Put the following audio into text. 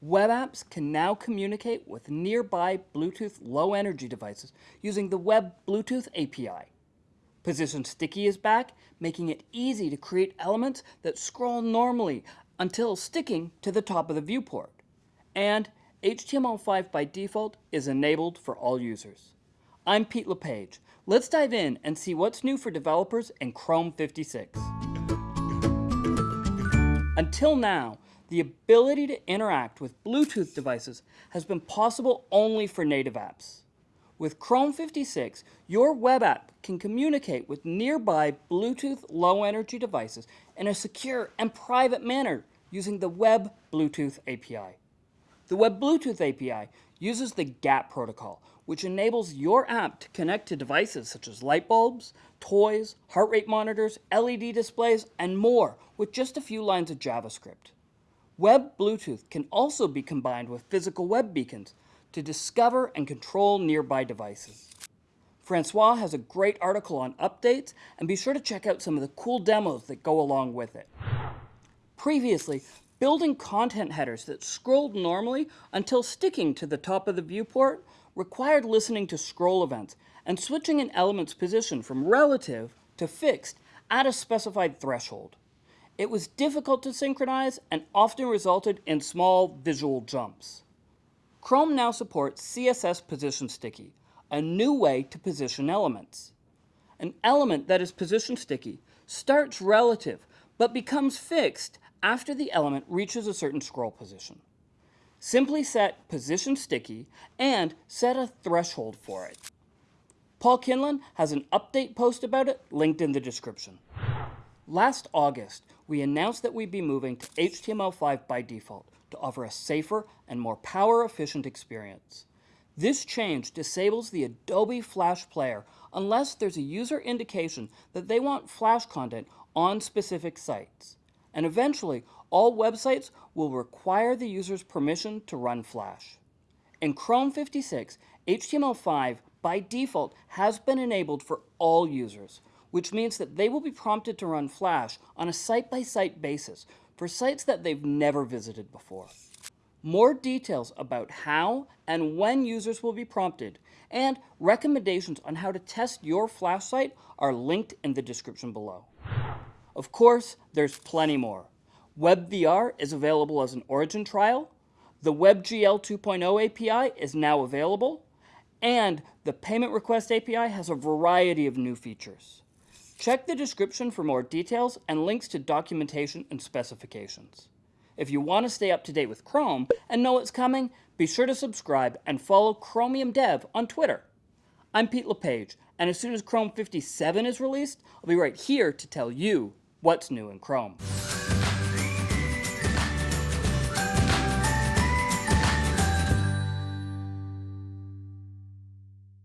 web apps can now communicate with nearby Bluetooth low energy devices using the Web Bluetooth API. Position Sticky is back, making it easy to create elements that scroll normally until sticking to the top of the viewport. And HTML5 by default is enabled for all users. I'm Pete LePage. Let's dive in and see what's new for developers in Chrome 56. Until now, the ability to interact with Bluetooth devices has been possible only for native apps. With Chrome 56, your web app can communicate with nearby Bluetooth low energy devices in a secure and private manner using the Web Bluetooth API. The Web Bluetooth API uses the GATT protocol, which enables your app to connect to devices such as light bulbs, toys, heart rate monitors, LED displays, and more with just a few lines of JavaScript. Web Bluetooth can also be combined with physical web beacons to discover and control nearby devices. Francois has a great article on updates, and be sure to check out some of the cool demos that go along with it. Previously, building content headers that scrolled normally until sticking to the top of the viewport required listening to scroll events and switching an element's position from relative to fixed at a specified threshold. It was difficult to synchronize and often resulted in small visual jumps. Chrome now supports CSS Position Sticky, a new way to position elements. An element that is position sticky starts relative but becomes fixed after the element reaches a certain scroll position. Simply set position sticky and set a threshold for it. Paul Kinlan has an update post about it linked in the description. Last August, we announced that we'd be moving to HTML5 by default to offer a safer and more power-efficient experience. This change disables the Adobe Flash Player unless there's a user indication that they want Flash content on specific sites and eventually all websites will require the user's permission to run Flash. In Chrome 56, HTML5 by default has been enabled for all users, which means that they will be prompted to run Flash on a site-by-site -site basis for sites that they've never visited before. More details about how and when users will be prompted and recommendations on how to test your Flash site are linked in the description below. Of course, there's plenty more. WebVR is available as an origin trial, the WebGL 2.0 API is now available, and the Payment Request API has a variety of new features. Check the description for more details and links to documentation and specifications. If you want to stay up to date with Chrome and know what's coming, be sure to subscribe and follow Chromium Dev on Twitter. I'm Pete LePage, and as soon as Chrome 57 is released, I'll be right here to tell you what's new in Chrome.